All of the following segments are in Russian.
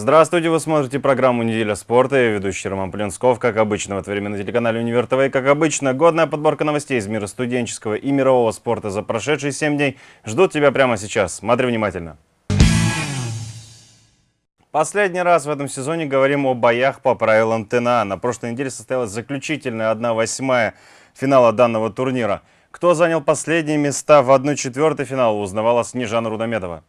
Здравствуйте, вы смотрите программу «Неделя спорта». Я ведущий Роман Плинсков. Как обычно, в это время на телеканале «Универ ТВ». И, как обычно, годная подборка новостей из мира студенческого и мирового спорта за прошедшие 7 дней ждут тебя прямо сейчас. Смотри внимательно. Последний раз в этом сезоне говорим о боях по правилам ТНА. На прошлой неделе состоялась заключительная 1-8 финала данного турнира. Кто занял последние места в 1-4 финала, узнавала Снежана Рудометова.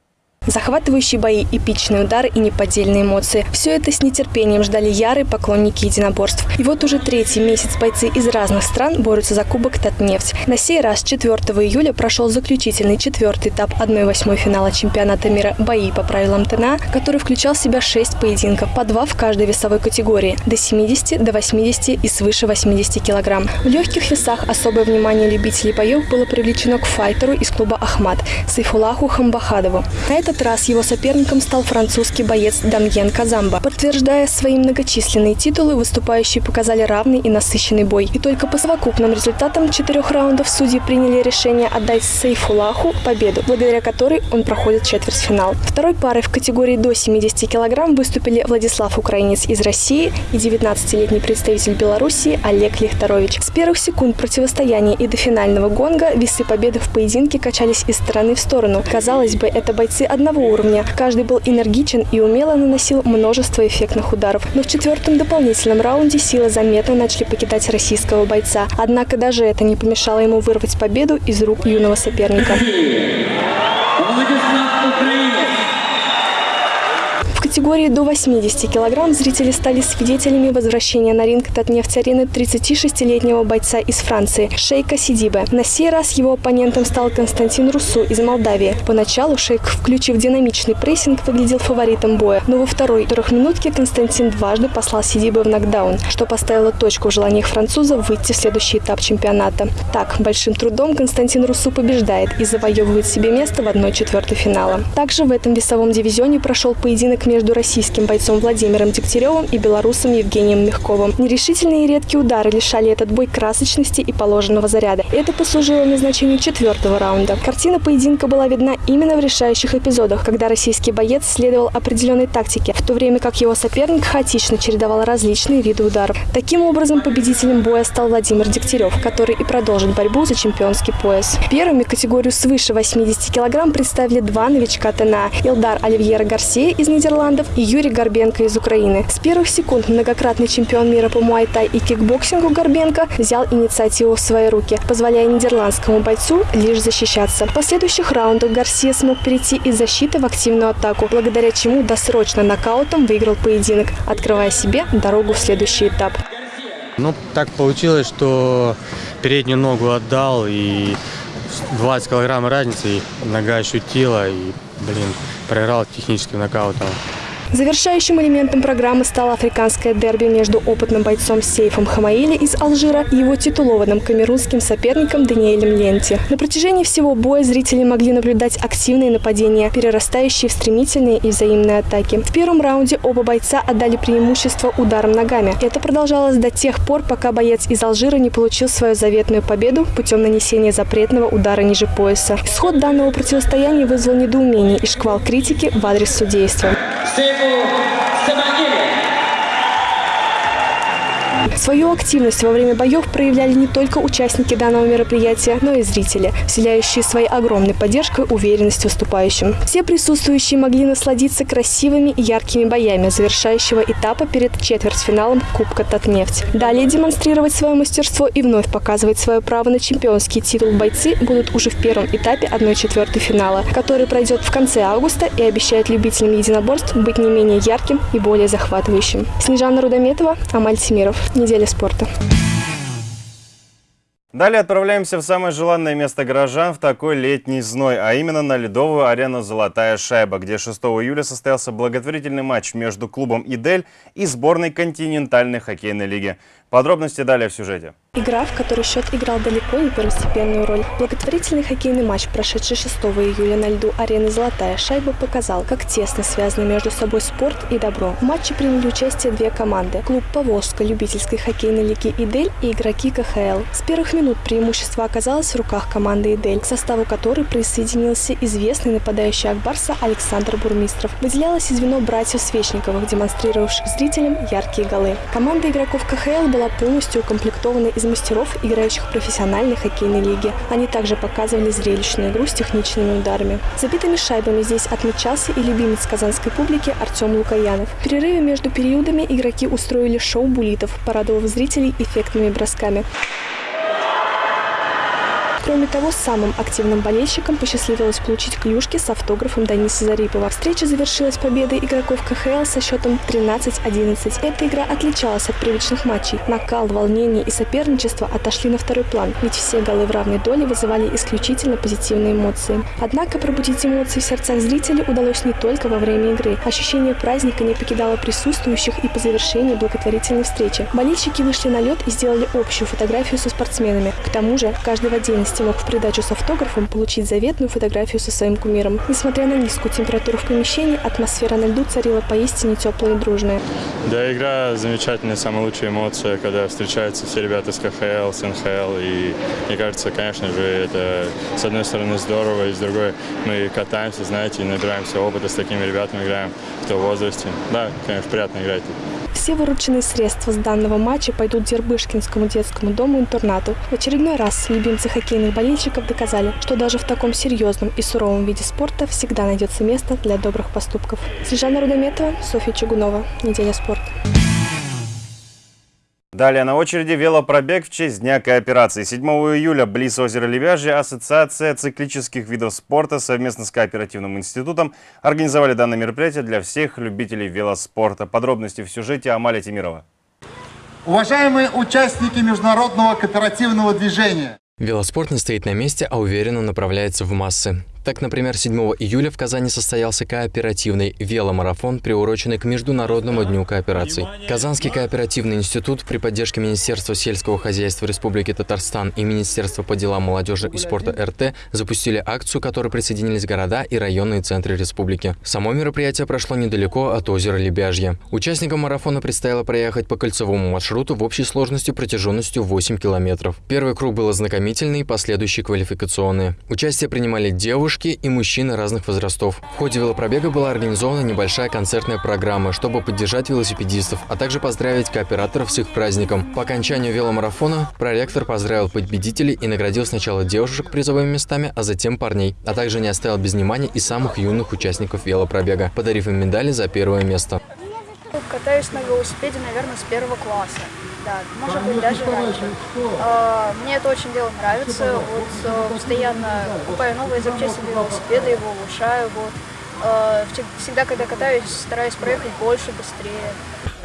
Захватывающие бои, эпичные удары и неподдельные эмоции. Все это с нетерпением ждали ярые поклонники единоборств. И вот уже третий месяц бойцы из разных стран борются за кубок Татнефть. На сей раз 4 июля прошел заключительный четвертый этап 1-8 финала чемпионата мира «Бои по правилам ТНА», который включал в себя 6 поединков, по 2 в каждой весовой категории, до 70, до 80 и свыше 80 килограмм. В легких весах особое внимание любителей боев было привлечено к файтеру из клуба «Ахмат» Сайфулаху Хамбахадову. На этот этот раз его соперником стал французский боец Дамьен Казамба. Подтверждая свои многочисленные титулы, выступающие показали равный и насыщенный бой. И только по совокупным результатам четырех раундов судьи приняли решение отдать Сейфулаху победу, благодаря которой он проходит четвертьфинал. Второй парой в категории до 70 килограмм выступили Владислав Украинец из России и 19-летний представитель Белоруссии Олег Лихторович. С первых секунд противостояния и до финального гонга весы победы в поединке качались из стороны в сторону. Казалось бы, это бойцы одного одного уровня. Каждый был энергичен и умело наносил множество эффектных ударов. Но в четвертом дополнительном раунде силы заметно начали покидать российского бойца. Однако даже это не помешало ему вырвать победу из рук юного соперника. Категории до 80 килограмм зрители стали свидетелями возвращения на ринг Татнефть-арены 36-летнего бойца из Франции Шейка Сидибе. На сей раз его оппонентом стал Константин Русу из Молдавии. Поначалу Шейк, включив динамичный прессинг, выглядел фаворитом боя, но во второй трехминутке Константин дважды послал Сидибе в нокдаун, что поставило точку в желаниях француза выйти в следующий этап чемпионата. Так, большим трудом Константин Русу побеждает и завоевывает себе место в 1-4 финала. Также в этом весовом дивизионе прошел поединок между между российским бойцом Владимиром Дегтяревым и белорусом Евгением Мягковым. Нерешительные и редкие удары лишали этот бой красочности и положенного заряда. Это послужило назначению четвертого раунда. Картина поединка была видна именно в решающих эпизодах, когда российский боец следовал определенной тактике, в то время как его соперник хаотично чередовал различные виды ударов. Таким образом, победителем боя стал Владимир Дегтярев, который и продолжит борьбу за чемпионский пояс. Первыми категорию свыше 80 килограмм представили два новичка ТНА – Илдар Оливьера Гарсия из Нидерландов Нидерландов и Юрий Горбенко из Украины. С первых секунд многократный чемпион мира по муайтай и кикбоксингу Горбенко взял инициативу в свои руки, позволяя нидерландскому бойцу лишь защищаться. В последующих раундах Гарсия смог перейти из защиты в активную атаку, благодаря чему досрочно нокаутом выиграл поединок, открывая себе дорогу в следующий этап. Ну, так получилось, что переднюю ногу отдал, и 20 килограмм разницы, и нога ощутила, и, блин, проиграл техническим нокаутом. Завершающим элементом программы стало африканское дерби между опытным бойцом Сейфом Хамаили из Алжира и его титулованным камерунским соперником Даниэлем Ленти. На протяжении всего боя зрители могли наблюдать активные нападения, перерастающие в стремительные и взаимные атаки. В первом раунде оба бойца отдали преимущество ударом ногами. Это продолжалось до тех пор, пока боец из Алжира не получил свою заветную победу путем нанесения запретного удара ниже пояса. Исход данного противостояния вызвал недоумение и шквал критики в адрес судейства. Diego. Свою активность во время боев проявляли не только участники данного мероприятия, но и зрители, вселяющие своей огромной поддержкой уверенность выступающим. Все присутствующие могли насладиться красивыми и яркими боями завершающего этапа перед четвертьфиналом Кубка Татнефть. Далее демонстрировать свое мастерство и вновь показывать свое право на чемпионский титул бойцы будут уже в первом этапе 1-4 финала, который пройдет в конце августа и обещает любителям единоборств быть не менее ярким и более захватывающим. Снежана Рудометова, Амаль Тимиров неделе спорта. Далее отправляемся в самое желанное место горожан в такой летний зной, а именно на ледовую арену «Золотая шайба», где 6 июля состоялся благотворительный матч между клубом «Идель» и сборной континентальной хоккейной лиги. Подробности далее в сюжете. Игра, в которой счет играл далеко не первостепенную роль. Благотворительный хоккейный матч, прошедший 6 июля на льду арены «Золотая шайба», показал, как тесно связаны между собой спорт и добро. В матче приняли участие две команды. Клуб «Поволжска» любительской хоккейной лиги «Идель» и игроки КХЛ. С первых минут преимущество оказалось в руках команды «Идель», к составу которой присоединился известный нападающий Акбарса Александр Бурмистров. Выделялось и звено братьев Свечниковых, демонстрировавших зрителям яркие голы. Команда игроков КХЛ была полностью укомплектована из мастеров, играющих в профессиональной хоккейной лиге. Они также показывали зрелищную игру с техничными ударами. Забитыми шайбами здесь отмечался и любимец казанской публики Артем Лукаянов. В перерыве между периодами игроки устроили шоу булитов, порадовав зрителей эффектными бросками. Кроме того, самым активным болельщикам посчастливилось получить клюшки с автографом Даниса Зарипова. Встреча завершилась победой игроков КХЛ со счетом 13-11. Эта игра отличалась от привычных матчей. Накал, волнение и соперничество отошли на второй план, ведь все голы в равной доле вызывали исключительно позитивные эмоции. Однако пробудить эмоции в сердцах зрителей удалось не только во время игры. Ощущение праздника не покидало присутствующих и по завершении благотворительной встречи. Болельщики вышли на лед и сделали общую фотографию со спортсменами. К тому же, каждый в отдельности мог в придачу с автографом получить заветную фотографию со своим кумиром. Несмотря на низкую температуру в помещении, атмосфера на льду царила поистине теплая и дружная. Да, игра замечательная, самая лучшая эмоция, когда встречаются все ребята с КХЛ, с НХЛ. И мне кажется, конечно же, это с одной стороны здорово, и с другой мы катаемся, знаете, и набираемся опыта с такими ребятами, играем в том возрасте. Да, конечно, приятно играть. Все вырученные средства с данного матча пойдут Дербышкинскому детскому дому-интернату. В очередной раз любимцы хоккейных болельщиков доказали, что даже в таком серьезном и суровом виде спорта всегда найдется место для добрых поступков. Снежана Рудометова, Софья Чугунова. Неделя спорта. Далее на очереди велопробег в честь Дня кооперации. 7 июля близ озера Лебяжье Ассоциация циклических видов спорта совместно с Кооперативным институтом организовали данное мероприятие для всех любителей велоспорта. Подробности в сюжете Амаля Тимирова. Уважаемые участники международного кооперативного движения, Велоспорт не стоит на месте, а уверенно направляется в массы. Так, например, 7 июля в Казани состоялся кооперативный веломарафон, приуроченный к Международному дню кооперации. Казанский кооперативный институт при поддержке Министерства сельского хозяйства Республики Татарстан и Министерства по делам молодежи и спорта РТ запустили акцию, к которой присоединились города и районные центры республики. Само мероприятие прошло недалеко от озера Лебяжье. Участникам марафона предстояло проехать по кольцевому маршруту в общей сложности протяженностью 8 километров. Первый круг был ознакомительный, последующий квалификационный. Участие принимали девушки, девушки и мужчины разных возрастов. В ходе велопробега была организована небольшая концертная программа, чтобы поддержать велосипедистов, а также поздравить кооператоров с их праздником. По окончанию веломарафона проректор поздравил победителей и наградил сначала девушек призовыми местами, а затем парней, а также не оставил без внимания и самых юных участников велопробега, подарив им медали за первое место. Катаюсь на велосипеде, наверное, с первого класса. Да, может быть, даже раньше. А, мне это очень дело нравится. Вот э, постоянно покупаю новые запчасти для велосипеда, его улучшаю. Вот. А, всегда, когда катаюсь, стараюсь проехать больше, быстрее.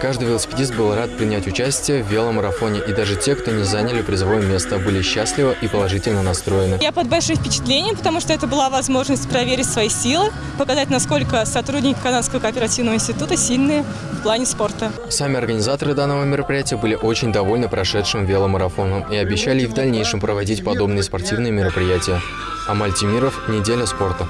Каждый велосипедист был рад принять участие в веломарафоне, и даже те, кто не заняли призовое место, были счастливы и положительно настроены. Я под большим впечатлением, потому что это была возможность проверить свои силы, показать, насколько сотрудники Казанского кооперативного института сильные в плане спорта. Сами организаторы данного мероприятия были очень довольны прошедшим веломарафоном и обещали и в дальнейшем проводить подобные спортивные мероприятия. Амаль Тимиров, «Неделя спорта».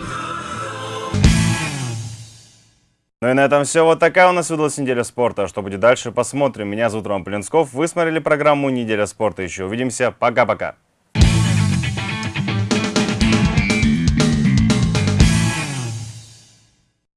Ну и на этом все. Вот такая у нас выдалась неделя спорта. Что будет дальше, посмотрим. Меня зовут Роман Полинсков. Вы смотрели программу «Неделя спорта». Еще увидимся. Пока-пока.